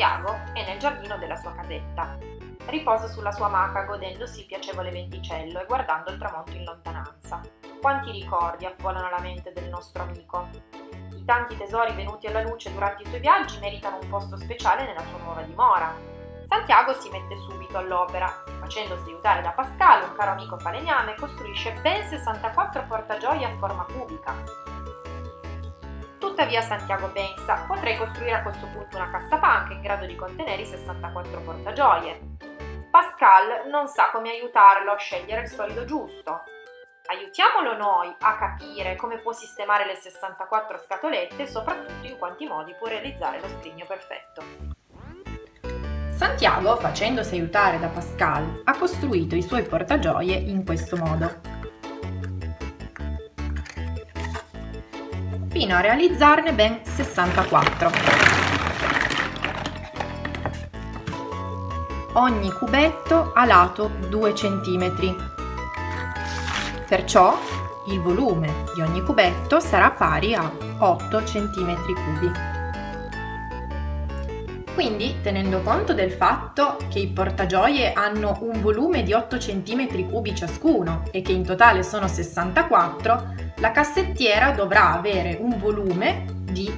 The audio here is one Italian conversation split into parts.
Santiago è nel giardino della sua casetta. Riposa sulla sua maca godendosi il piacevole venticello e guardando il tramonto in lontananza. Quanti ricordi affollano la mente del nostro amico. I tanti tesori venuti alla luce durante i suoi viaggi meritano un posto speciale nella sua nuova dimora. Santiago si mette subito all'opera, facendosi aiutare da Pascal, un caro amico falegname, costruisce ben 64 portagioie a forma cubica, Tuttavia Santiago pensa, potrei costruire a questo punto una cassapanca in grado di contenere i 64 portagioie. Pascal non sa come aiutarlo a scegliere il solido giusto. Aiutiamolo noi a capire come può sistemare le 64 scatolette e soprattutto in quanti modi può realizzare lo scrigno perfetto. Santiago, facendosi aiutare da Pascal, ha costruito i suoi portagioie in questo modo. Fino a realizzarne ben 64. Ogni cubetto a lato 2 cm Perciò il volume di ogni cubetto sarà pari a 8 cm3. Quindi, tenendo conto del fatto che i portagioie hanno un volume di 8 cm3 ciascuno e che in totale sono 64, la cassettiera dovrà avere un volume di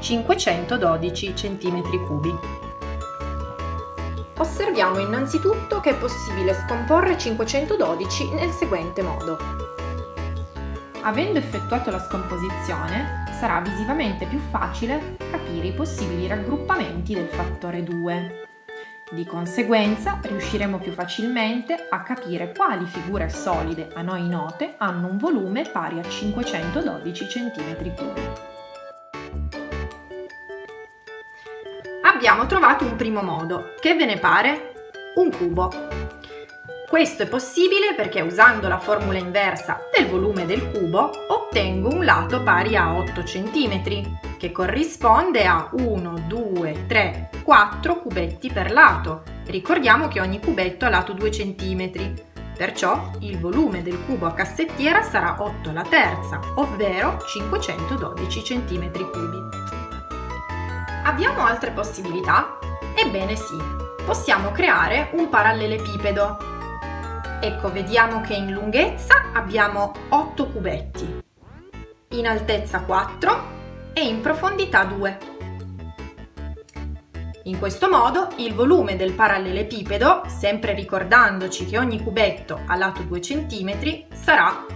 512 cm3. Osserviamo innanzitutto che è possibile scomporre 512 nel seguente modo. Avendo effettuato la scomposizione, sarà visivamente più facile capire i possibili raggruppamenti del fattore 2. Di conseguenza riusciremo più facilmente a capire quali figure solide a noi note hanno un volume pari a 512 cm3 abbiamo trovato un primo modo. Che ve ne pare? Un cubo. Questo è possibile perché usando la formula inversa del volume del cubo ottengo un lato pari a 8 cm, che corrisponde a 1, 2, 3, 4 cubetti per lato. Ricordiamo che ogni cubetto ha lato 2 cm, perciò il volume del cubo a cassettiera sarà 8 alla terza, ovvero 512 cm3. Abbiamo altre possibilità? Ebbene sì, possiamo creare un parallelepipedo. Ecco, vediamo che in lunghezza abbiamo 8 cubetti, in altezza 4 e in profondità 2. In questo modo il volume del parallelepipedo, sempre ricordandoci che ogni cubetto ha lato 2 cm, sarà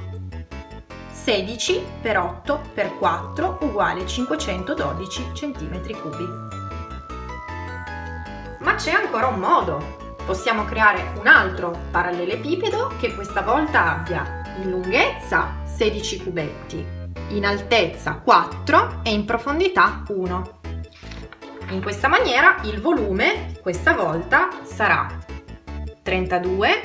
16 per 8 per 4 uguale 512 cm3. Ma c'è ancora un modo! Possiamo creare un altro parallelepipedo che questa volta abbia in lunghezza 16 cubetti, in altezza 4 e in profondità 1. In questa maniera il volume questa volta sarà 32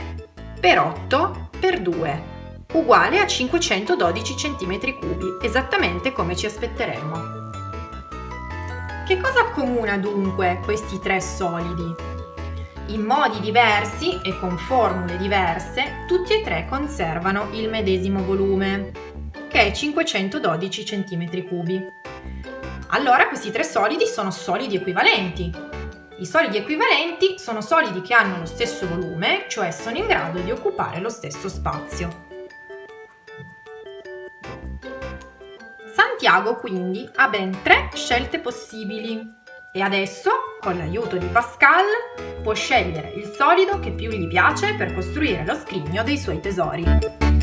per 8 per 2 uguale a 512 cm3, esattamente come ci aspetteremmo. Che cosa accomuna dunque questi tre solidi? In modi diversi e con formule diverse, tutti e tre conservano il medesimo volume, che è 512 cm3. Allora questi tre solidi sono solidi equivalenti. I solidi equivalenti sono solidi che hanno lo stesso volume, cioè sono in grado di occupare lo stesso spazio. Santiago quindi ha ben tre scelte possibili e adesso, con l'aiuto di Pascal, può scegliere il solido che più gli piace per costruire lo scrigno dei suoi tesori.